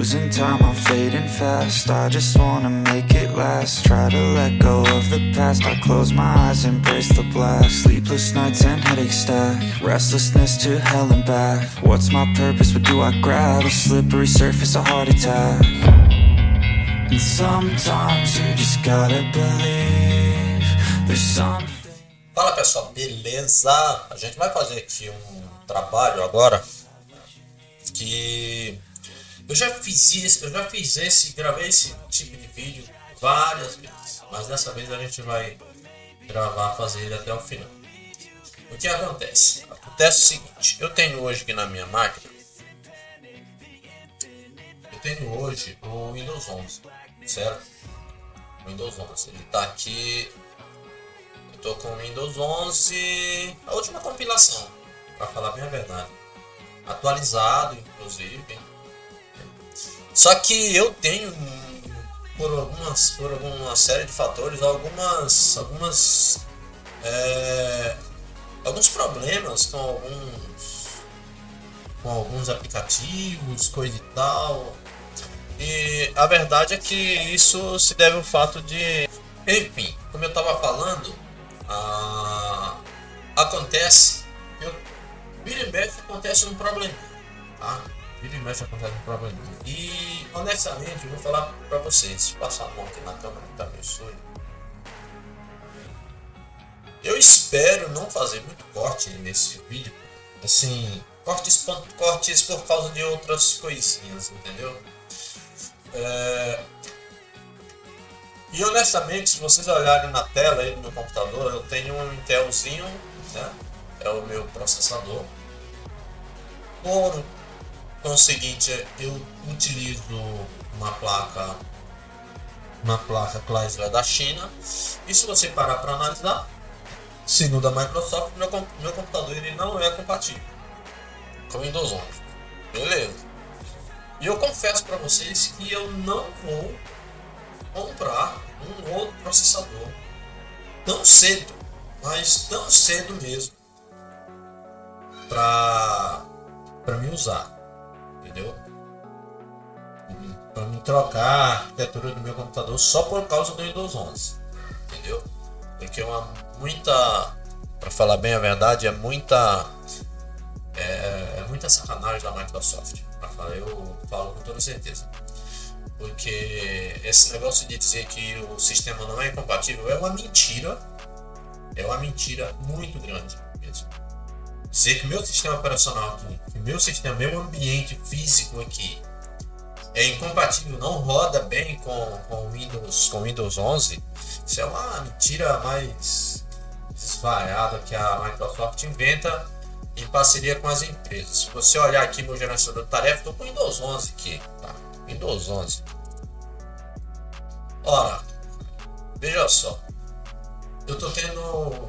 Losing time, I'm fading fast. I just wanna make it last. Try to let go of the past. I close my eyes, embrace the blast. Sleepless nights and headache stack. Restlessness to hell and back. What's my purpose? What do I grab? A slippery surface, a heart attack. And sometimes you just gotta believe there's something. Fala pessoal, beleza? A gente vai fazer aqui um trabalho agora que eu já fiz isso, eu já fiz esse, gravei esse tipo de vídeo várias vezes, mas dessa vez a gente vai gravar, fazer ele até o final. O que acontece? Acontece o seguinte, eu tenho hoje aqui na minha máquina, eu tenho hoje o Windows 11, certo? Windows 11, ele tá aqui, eu tô com o Windows 11, a última compilação, para falar bem a verdade, atualizado inclusive, só que eu tenho, por algumas, por alguma série de fatores, algumas, algumas, é, alguns problemas com alguns, com alguns aplicativos, coisa e tal. E a verdade é que isso se deve ao fato de, enfim, como eu estava falando, acontece, eu, vira e mexe acontece um problema, tá? Vira e mexe acontece um problema. E honestamente, eu vou falar pra vocês, passar a mão aqui na câmera que tá meio. Eu espero não fazer muito corte nesse vídeo. Assim, cortes, cortes por causa de outras coisinhas, entendeu? É... E honestamente, se vocês olharem na tela aí do meu computador, eu tenho um Intelzinho, né? É o meu processador. Por então é o seguinte, eu utilizo uma placa uma placa Chrysler da China e se você parar para analisar, segundo a Microsoft, meu, meu computador ele não é compatível com Windows 11. Beleza. E eu confesso para vocês que eu não vou comprar um outro processador tão cedo, mas tão cedo mesmo, para para me usar entendeu? Para me trocar a arquitetura do meu computador só por causa do Windows 11, entendeu? Porque é uma muita, para falar bem a verdade, é muita é, é muita sacanagem da Microsoft. Falar, eu falo com toda certeza. Porque esse negócio de dizer que o sistema não é compatível é uma mentira. É uma mentira muito grande mesmo dizer que meu sistema operacional aqui, que meu sistema, meu ambiente físico aqui é incompatível, não roda bem com, com Windows com Windows 11, isso é uma mentira mais desvaiada que a Microsoft inventa em parceria com as empresas. Se você olhar aqui meu gerenciador de tarefa, estou com Windows 11 aqui, tá? Windows 11. Ora, veja só, eu estou tendo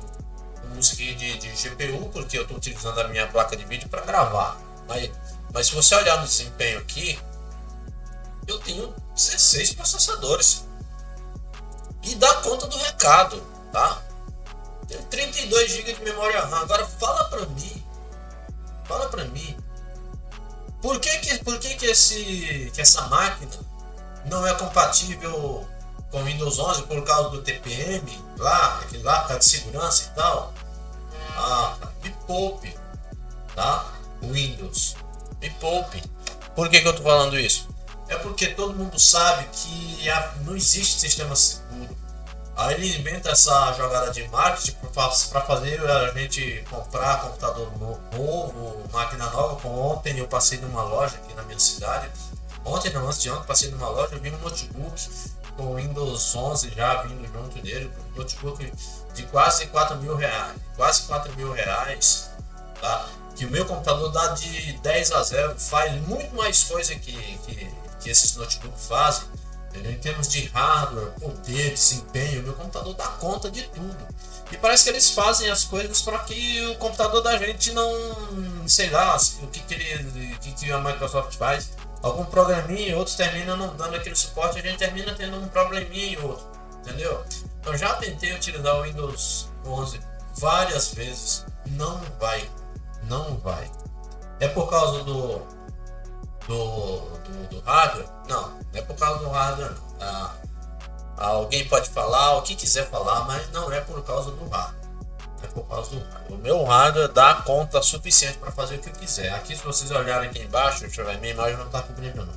música de, de GPU, porque eu estou utilizando a minha placa de vídeo para gravar. Mas, mas se você olhar no desempenho aqui, eu tenho 16 processadores. E dá conta do recado, tá? Tenho 32 GB de memória RAM. Agora fala para mim, fala para mim, por que que, por que que, esse, que essa máquina não é compatível com Windows 11 por causa do TPM lá, aquele lá, de segurança e tal? Ah, me poupe, tá? Windows, me poupe. Por que, que eu tô falando isso? É porque todo mundo sabe que não existe sistema seguro. Aí ele inventa essa jogada de marketing para fazer a gente comprar computador novo, máquina nova. Ontem eu passei numa loja aqui na minha cidade. Ontem, não, antes de ontem, passei numa loja, eu vi um notebook com Windows 11 já vindo junto dele, um notebook de quase 4 mil reais, quase 4 mil reais, tá? Que o meu computador dá de 10 a 0, faz muito mais coisa que, que, que esses notebooks fazem, entendeu? Em termos de hardware, poder, desempenho, o meu computador dá conta de tudo. E parece que eles fazem as coisas para que o computador da gente não, sei lá, o que, que, ele, que, que a Microsoft faz, algum programinha outros terminam não dando aquele suporte, a gente termina tendo um probleminha e outro, entendeu? Eu já tentei utilizar o Windows 11 várias vezes, não vai, não vai. É por causa do do, do, do hardware. Não, não é por causa do hardware. Ah, alguém pode falar o que quiser falar, mas não é por causa do hardware. O meu hardware dá conta suficiente para fazer o que eu quiser. Aqui, se vocês olharem aqui embaixo, deixa eu ver, minha imagem não está cobrindo não.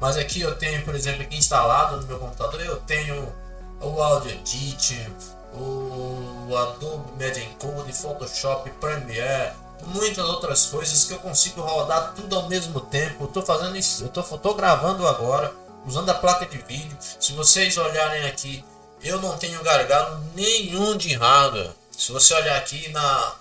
Mas aqui eu tenho, por exemplo, aqui instalado no meu computador, eu tenho o Audio Edit, o Adobe Media Encode, Photoshop, Premiere, muitas outras coisas que eu consigo rodar tudo ao mesmo tempo. Tô fazendo isso, eu tô gravando agora usando a placa de vídeo. Se vocês olharem aqui, eu não tenho gargalo nenhum de hardware. Se você olhar aqui na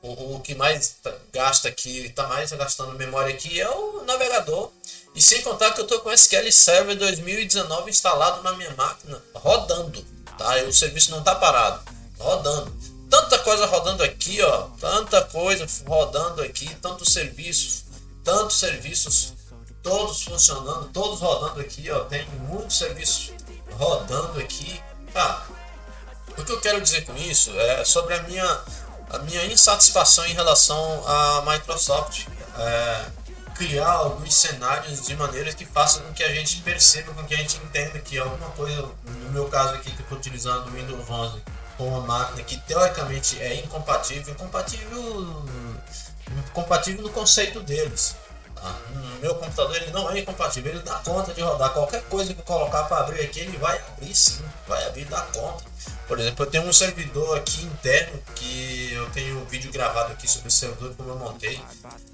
o, o que mais tá, gasta aqui, está mais gastando memória aqui é o navegador. E sem contar que eu estou com SQL Server 2019 instalado na minha máquina, rodando, tá? E o serviço não está parado, rodando. Tanta coisa rodando aqui, ó, tanta coisa rodando aqui, tantos serviços, tantos serviços, todos funcionando, todos rodando aqui, ó, tem muitos serviços rodando aqui. Ah, o que eu quero dizer com isso é sobre a minha, a minha insatisfação em relação à Microsoft. É, criar alguns cenários de maneira que faça com que a gente perceba, com que a gente entenda que alguma coisa, no meu caso aqui que eu estou utilizando o Windows 11 com uma máquina que teoricamente é incompatível, incompatível, incompatível no conceito deles. Tá? No meu computador ele não é incompatível, ele dá conta de rodar qualquer coisa que eu colocar para abrir aqui, ele vai abrir sim, vai abrir dá conta. Por exemplo, eu tenho um servidor aqui interno que eu tenho um vídeo gravado aqui sobre o servidor como eu montei.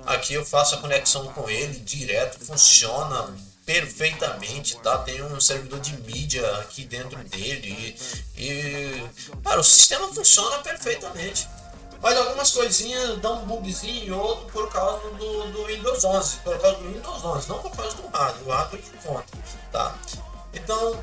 Aqui eu faço a conexão com ele direto, funciona perfeitamente, tá? Tem um servidor de mídia aqui dentro dele e, e cara, o sistema funciona perfeitamente. Mas algumas coisinhas dão um bugzinho outro por causa do, do Windows 11, por causa do Windows 11, não por causa do hardware, o hardware de conta, tá? Então,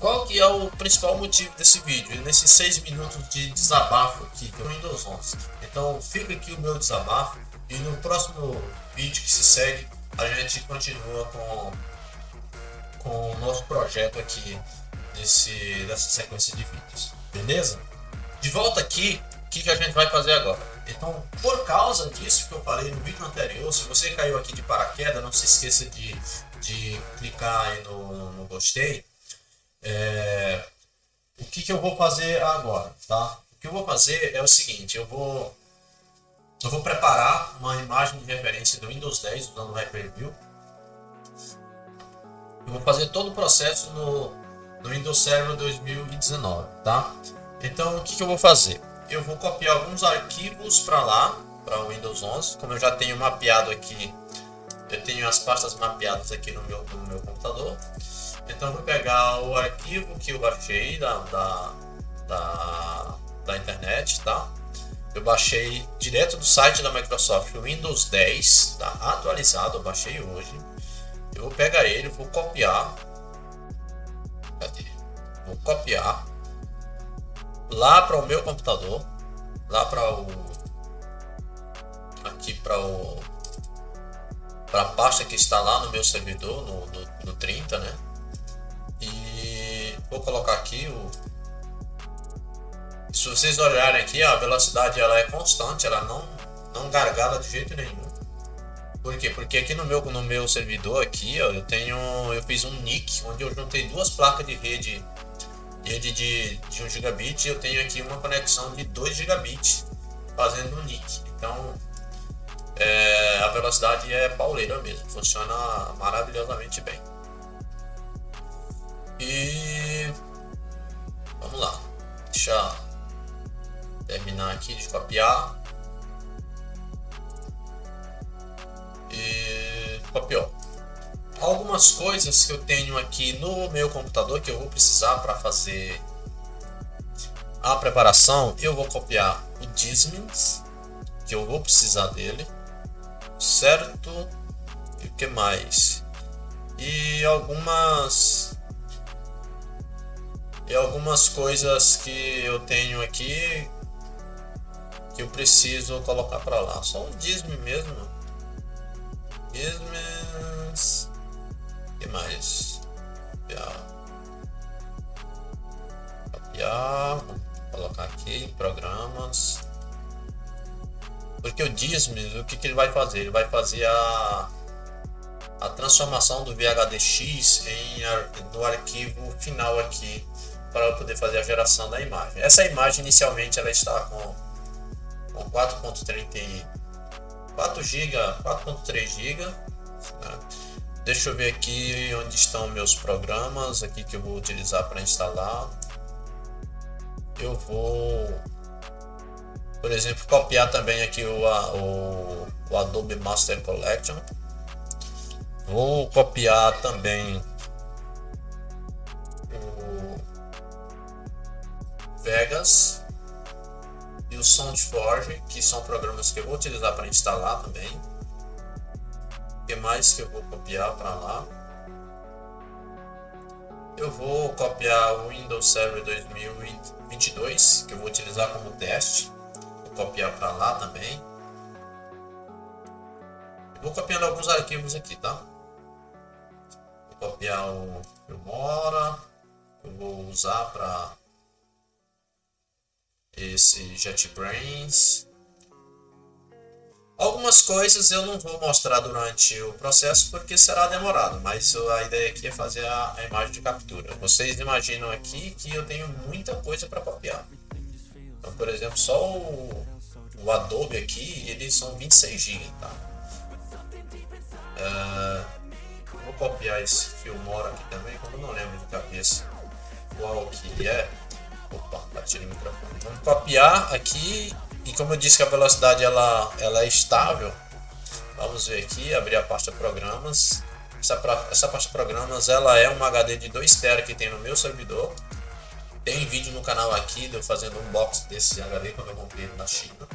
qual que é o principal motivo desse vídeo? Nesses 6 minutos de desabafo aqui do Windows 11. Então fica aqui o meu desabafo e no próximo vídeo que se segue a gente continua com, com o nosso projeto aqui desse, dessa sequência de vídeos. Beleza? De volta aqui, o que, que a gente vai fazer agora? Então, por causa disso que eu falei no vídeo anterior, se você caiu aqui de paraquedas, não se esqueça de, de clicar aí no, no gostei é, o que, que eu vou fazer agora, tá? O que eu vou fazer é o seguinte, eu vou eu vou preparar uma imagem de referência do Windows 10 usando o Hyper-View. Eu vou fazer todo o processo no, no Windows Server 2019, tá? Então, o que, que eu vou fazer? Eu vou copiar alguns arquivos para lá, para o Windows 11, como eu já tenho mapeado aqui, eu tenho as pastas mapeadas aqui no meu, no meu computador. Então vou pegar o arquivo que eu baixei da, da, da, da internet, tá? Eu baixei direto do site da Microsoft o Windows 10, tá? Atualizado, eu baixei hoje. Eu vou pegar ele, vou copiar. Cadê? Vou copiar lá para o meu computador, lá para o aqui para o para a pasta que está lá no meu servidor no, no, no 30, né? Vou colocar aqui o. Se vocês olharem aqui, a velocidade ela é constante, ela não, não gargala de jeito nenhum. Por quê? Porque aqui no meu, no meu servidor aqui, ó, eu tenho. Eu fiz um NIC, onde eu juntei duas placas de rede, rede de, de 1 gigabit e eu tenho aqui uma conexão de 2 gigabits fazendo um NIC. Então é, a velocidade é pauleira mesmo, funciona maravilhosamente bem. E vamos lá. Deixa terminar aqui de copiar. E copiou. Algumas coisas que eu tenho aqui no meu computador que eu vou precisar para fazer a preparação, eu vou copiar o Dismins, que eu vou precisar dele, certo? E o que mais? E algumas e algumas coisas que eu tenho aqui que eu preciso colocar para lá. Só um disme mesmo. Dismes. que mais? Copiar. Copiar. Vou colocar aqui programas. Porque o Dismes, o que, que ele vai fazer? Ele vai fazer a a transformação do VHDX em, no arquivo final aqui para eu poder fazer a geração da imagem. Essa imagem inicialmente ela está com, com 4.34 GB, 4.3 GB. Né? Deixa eu ver aqui onde estão meus programas aqui que eu vou utilizar para instalar. Eu vou, por exemplo, copiar também aqui o, o, o Adobe Master Collection. Vou copiar também Vegas e o SoundForge, que são programas que eu vou utilizar para instalar também que mais que eu vou copiar para lá? Eu vou copiar o Windows Server 2022, que eu vou utilizar como teste. Vou copiar para lá também. vou copiando alguns arquivos aqui, tá? Vou copiar o Filmora, eu vou usar para esse JetBrains. Algumas coisas eu não vou mostrar durante o processo porque será demorado, mas a ideia aqui é fazer a, a imagem de captura. Vocês imaginam aqui que eu tenho muita coisa para copiar. Então, por exemplo, só o, o, Adobe aqui, eles são 26 GB, tá? Uh, vou copiar esse Filmora aqui também, como não lembro de cabeça qual que é. Opa, bati no microfone. Vamos copiar aqui e como eu disse que a velocidade ela, ela é estável, vamos ver aqui, abrir a pasta programas. Essa, essa pasta programas ela é uma HD de 2 TB que tem no meu servidor. Tem vídeo no canal aqui de eu fazendo um unboxing desse HD quando eu comprei na China.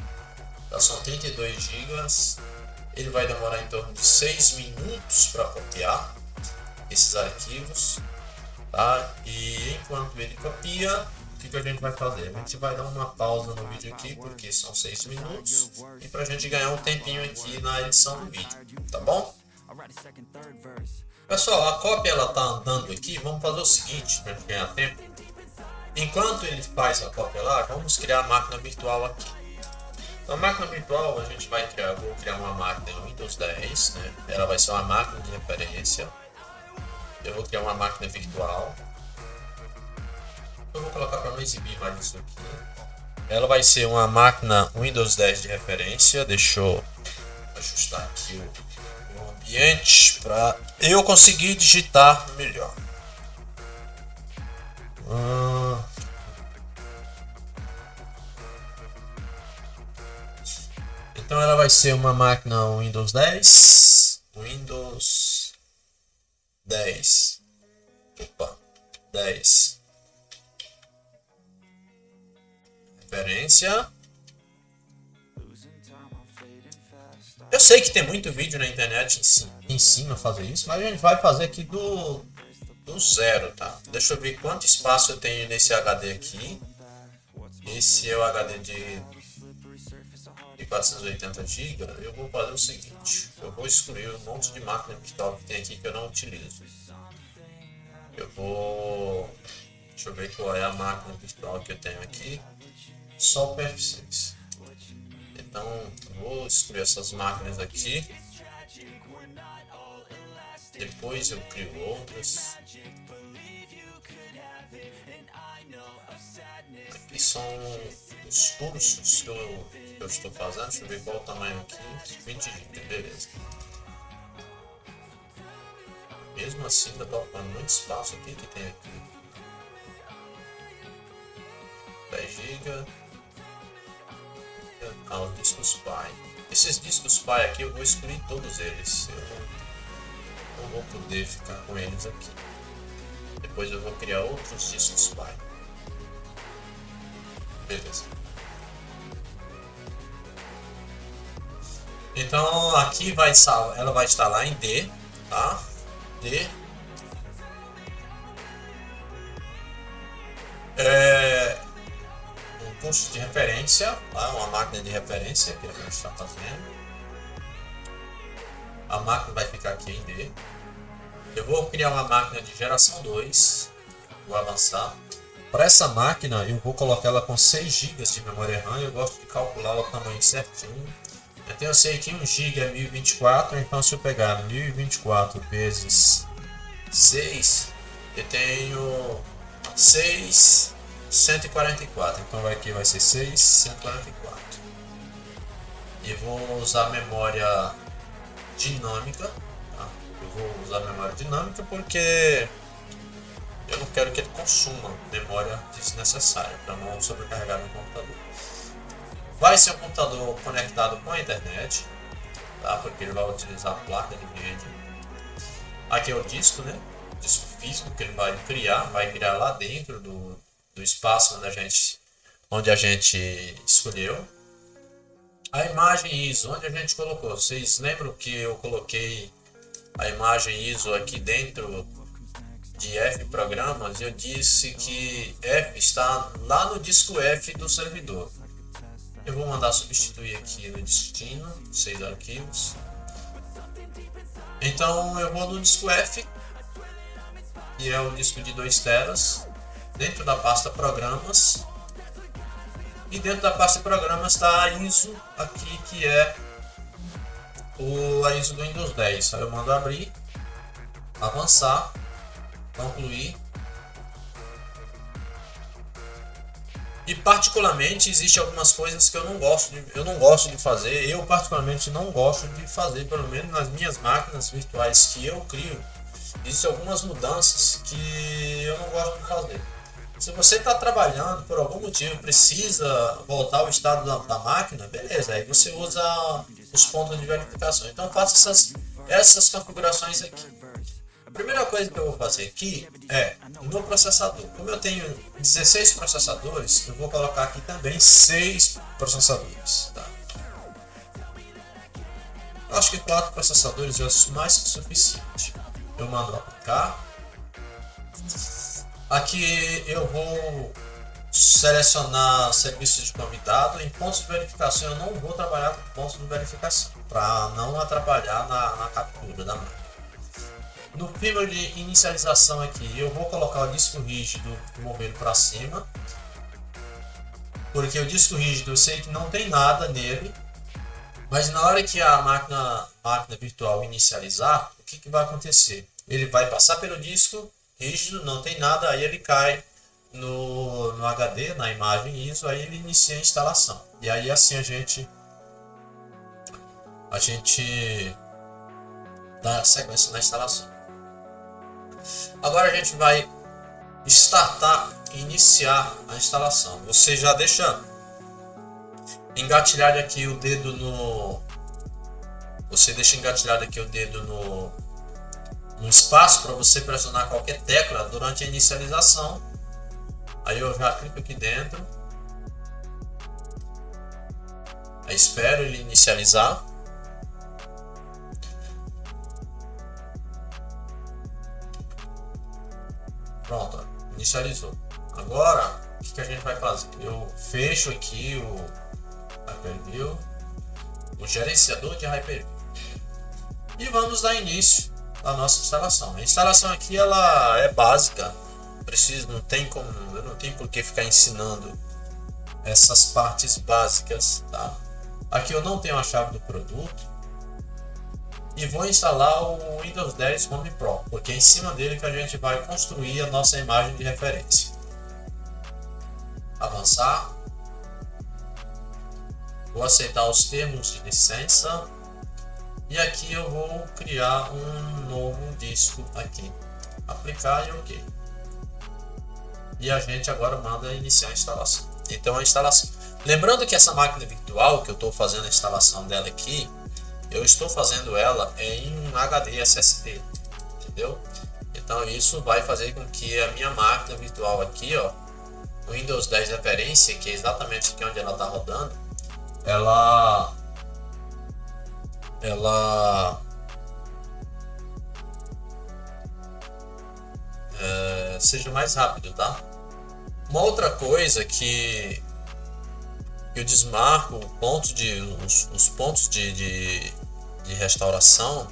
Então, são 32 GB. Ele vai demorar em torno de 6 minutos para copiar esses arquivos. Tá? E enquanto ele copia, que, que a gente vai fazer? A gente vai dar uma pausa no vídeo aqui, porque são 6 minutos, e para a gente ganhar um tempinho aqui na edição do vídeo, tá bom? Pessoal, a cópia ela tá andando aqui, vamos fazer o seguinte, para ganhar tempo. Enquanto ele faz a cópia lá, vamos criar a máquina virtual aqui. Então, a máquina virtual a gente vai criar, vou criar uma máquina Windows 10, né? Ela vai ser uma máquina de referência. Eu vou criar uma máquina virtual eu vou colocar para não exibir mais isso aqui. Ela vai ser uma máquina Windows 10 de referência. Deixa eu ajustar aqui o, ambiente para eu conseguir digitar melhor. Hum. Então ela vai ser uma máquina Windows 10. Windows 10. Opa, 10. Eu sei que tem muito vídeo na internet que ensina a fazer isso, mas a gente vai fazer aqui do, do zero, tá? Deixa eu ver quanto espaço eu tenho nesse HD aqui. Esse é o HD de, de 480 GB. Eu vou fazer o seguinte, eu vou excluir um monte de máquina virtual que tem aqui que eu não utilizo. Eu vou... Deixa eu ver qual é a máquina virtual que eu tenho aqui só o PF6. Então vou excluir essas máquinas aqui. Depois eu crio outras. Aqui são os cursos que eu, que eu estou fazendo. Deixa eu ver qual o tamanho aqui. 20 GB, beleza. Mesmo assim ainda está ocupando muito espaço aqui que tem aqui. 10 GB aos discos pai. Esses discos pai aqui eu vou excluir todos eles. Eu não vou poder ficar com eles aqui. Depois eu vou criar outros discos pai. Beleza. Então aqui vai ela vai lá em D, tá? D. custo de referência, tá? uma máquina de referência que a gente está fazendo. A máquina vai ficar aqui em D. Eu vou criar uma máquina de geração 2, vou avançar. Para essa máquina eu vou colocar ela com 6 GB de memória RAM, eu gosto de calcular o tamanho certinho. Então eu sei que 1 GB é 1024, então se eu pegar 1024 vezes 6, eu tenho 6, 144. Então aqui vai ser 6, 144. E vou usar memória dinâmica. Tá? Eu vou usar memória dinâmica porque eu não quero que ele consuma memória desnecessária para não sobrecarregar meu computador. Vai ser um computador conectado com a internet, tá? porque ele vai utilizar a placa de vídeo. Aqui é o disco, né? O disco físico que ele vai criar, vai criar lá dentro do, do espaço onde a gente, onde a gente escolheu. A imagem ISO, onde a gente colocou? Vocês lembram que eu coloquei a imagem ISO aqui dentro de F programas? Eu disse que F está lá no disco F do servidor. Eu vou mandar substituir aqui no destino, seis arquivos. Então eu vou no disco F, que é o disco de 2 teras, dentro da pasta programas. E dentro da pasta programas está a ISO aqui, que é o, a ISO do Windows 10. Aí eu mando abrir, avançar, concluir E particularmente existe algumas coisas que eu não gosto de, eu não gosto de fazer. Eu particularmente não gosto de fazer, pelo menos nas minhas máquinas virtuais que eu crio. Existem algumas mudanças que eu não gosto de fazer. Se você está trabalhando por algum motivo precisa voltar ao estado da, da, máquina, beleza, aí você usa os pontos de verificação. Então faça essas, essas configurações aqui primeira coisa que eu vou fazer aqui é no processador. Como eu tenho 16 processadores, eu vou colocar aqui também 6 processadores. Tá? Eu acho que 4 processadores é mais que suficiente. Eu mando aplicar. Aqui eu vou selecionar serviço de convidado. Em pontos de verificação eu não vou trabalhar com pontos de verificação para não atrapalhar na, na captura da máquina. No firmware de inicialização aqui, eu vou colocar o disco rígido movido para cima. Porque o disco rígido eu sei que não tem nada nele. Mas na hora que a máquina, máquina virtual inicializar, o que, que vai acontecer? Ele vai passar pelo disco rígido, não tem nada, aí ele cai no, no HD, na imagem ISO, aí ele inicia a instalação. E aí assim a gente a gente dá sequência na instalação. Agora a gente vai startar e iniciar a instalação. Você já deixa engatilhado aqui o dedo no você deixa engatilhado aqui o dedo no, no espaço para você pressionar qualquer tecla durante a inicialização. Aí eu já clico aqui dentro. Aí espero ele inicializar. Pronto, inicializou. Agora, o que, que, a gente vai fazer? Eu fecho aqui o Hyper-View, o gerenciador de Hyper-View. E vamos dar início à nossa instalação. A instalação aqui ela é básica, preciso, não tem como, eu não tenho por que ficar ensinando essas partes básicas, tá? Aqui eu não tenho a chave do produto, e vou instalar o Windows 10 Home Pro, porque é em cima dele que a gente vai construir a nossa imagem de referência. Avançar. Vou aceitar os termos de licença. E aqui eu vou criar um novo disco aqui. Aplicar e OK. E a gente agora manda iniciar a instalação. Então a instalação. Lembrando que essa máquina virtual que eu estou fazendo a instalação dela aqui, eu estou fazendo ela em um HD SSD, entendeu? Então isso vai fazer com que a minha máquina virtual aqui, ó, Windows 10 referência, que é exatamente aqui onde ela está rodando, ela ela é, seja mais rápido, tá? Uma outra coisa que eu desmarco pontos de, os, os pontos de, de, de restauração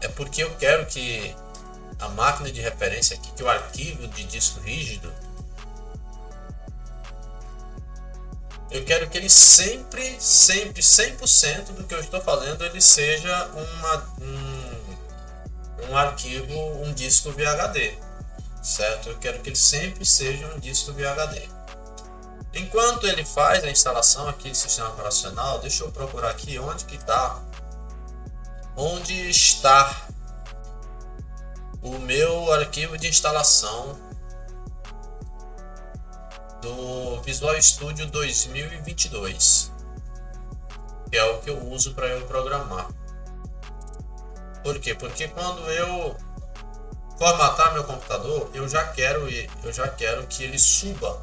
é porque eu quero que a máquina de referência aqui, que o arquivo de disco rígido eu quero que ele sempre, sempre, 100% do que eu estou fazendo, ele seja uma, um, um arquivo, um disco VHD, certo? Eu quero que ele sempre seja um disco VHD. Enquanto ele faz a instalação aqui do sistema operacional, deixa eu procurar aqui onde que está, onde está o meu arquivo de instalação do Visual Studio 2022, que é o que eu uso para eu programar. Por quê? Porque quando eu formatar meu computador, eu já quero eu já quero que ele suba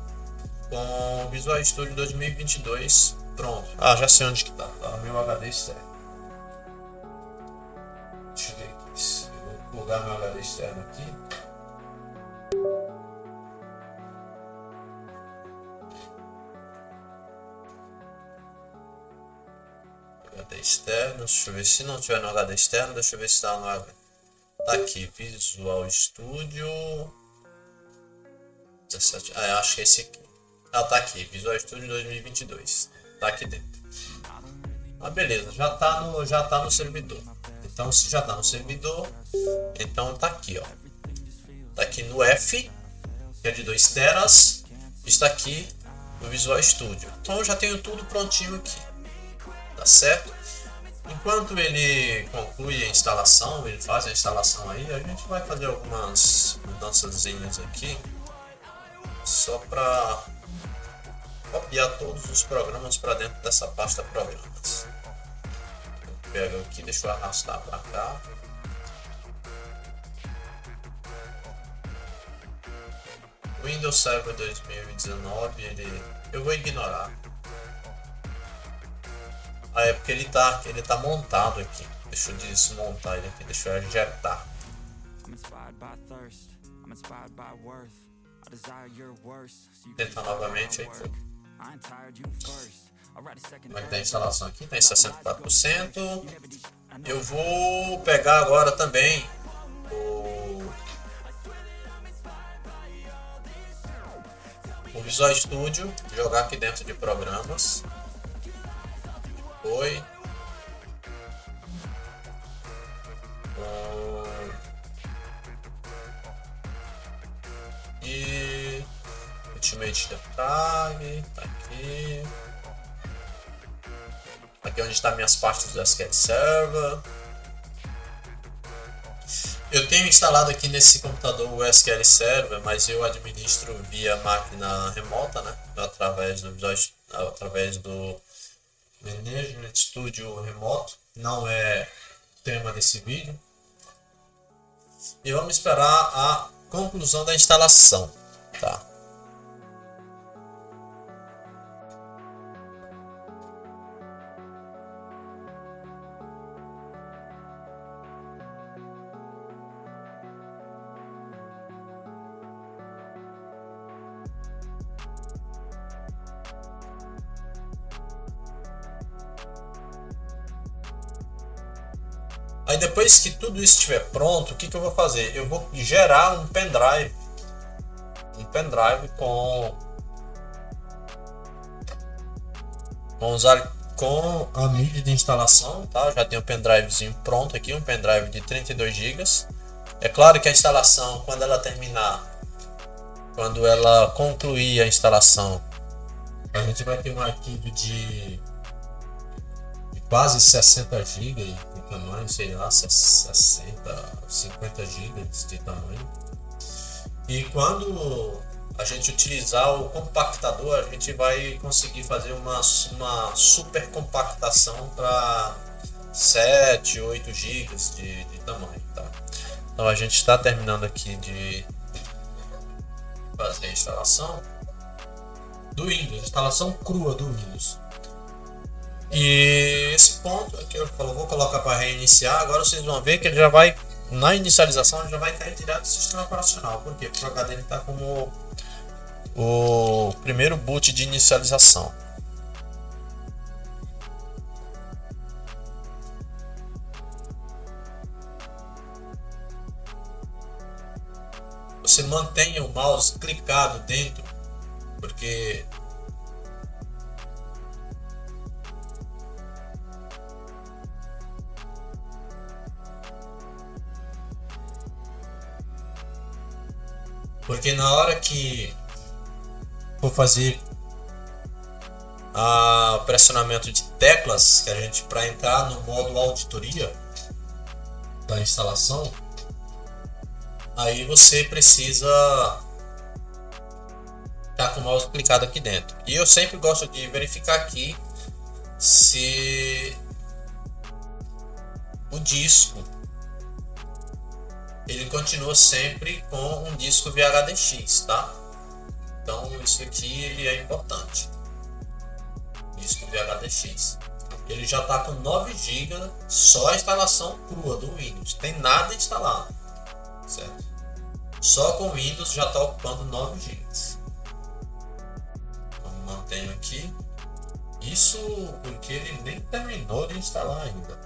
com o Visual Studio 2022 pronto. Ah, já sei onde que tá. Tá meu HD externo. Deixa eu ver aqui. Vou plugar meu HD externo aqui. Deixa eu ver se não tiver no HD externo, deixa eu ver se está no HD. Tá aqui, Visual Studio 17, ah, acho que é esse aqui. Ah, tá aqui, Visual Studio 2022. Tá aqui dentro. Ah, beleza, já tá no, já tá no servidor. Então, se já tá no servidor, então tá aqui, ó. Tá aqui no F, que é de 2 teras. Está aqui no Visual Studio. Então, eu já tenho tudo prontinho aqui. Tá certo? Enquanto ele conclui a instalação, ele faz a instalação aí, a gente vai fazer algumas mudanças aqui. Só para copiar todos os programas para dentro dessa pasta programas. Eu pego aqui, deixa eu arrastar para cá. Windows Server 2019, ele eu vou ignorar. Ah, é porque ele tá, ele tá montado aqui. Deixa eu desmontar ele aqui, deixa eu ajeitar. Tentar novamente aí. Como é que tá a instalação aqui? Está em 64%. Eu vou pegar agora também o, o Visual Studio, jogar aqui dentro de programas. Foi. E Ultimate Defrag, tá aqui. Aqui é onde está minhas pastas do SQL Server. Eu tenho instalado aqui nesse computador o SQL Server, mas eu administro via máquina remota, né? Através do, através do Management Studio remoto. Não é tema desse vídeo. E vamos esperar a conclusão da instalação, tá? Tudo isso estiver pronto, o que, que eu vou fazer? Eu vou gerar um pendrive. Um pendrive com. Com, usar, com a mídia de instalação, tá? já tenho um pendrivezinho pronto aqui, um pendrive de 32 GB. É claro que a instalação, quando ela terminar, quando ela concluir a instalação, a gente vai ter um arquivo de quase 60 GB tamanho, sei lá, 60, 50 GB de tamanho. E quando a gente utilizar o compactador, a gente vai conseguir fazer uma, uma super compactação para 7, 8 GB de, de tamanho. Tá? Então a gente está terminando aqui de fazer a instalação do Windows, instalação crua do Windows. E esse ponto aqui eu vou colocar para reiniciar. Agora vocês vão ver que ele já vai, na inicialização, ele já vai cair direto do sistema operacional. Por quê? Porque o HD está como o primeiro boot de inicialização. Você mantenha o mouse clicado dentro, porque Porque na hora que for fazer a pressionamento de teclas que a gente para entrar no modo auditoria da instalação, aí você precisa estar tá com o mouse clicado aqui dentro. E eu sempre gosto de verificar aqui se o disco ele continua sempre com um disco VHDX, tá? Então isso aqui ele é importante. Disco VHDX. Ele já está com 9 GB, só a instalação crua do Windows, tem nada instalado, certo? Só com Windows já está ocupando 9 GB. Então mantenho aqui. Isso porque ele nem terminou de instalar ainda.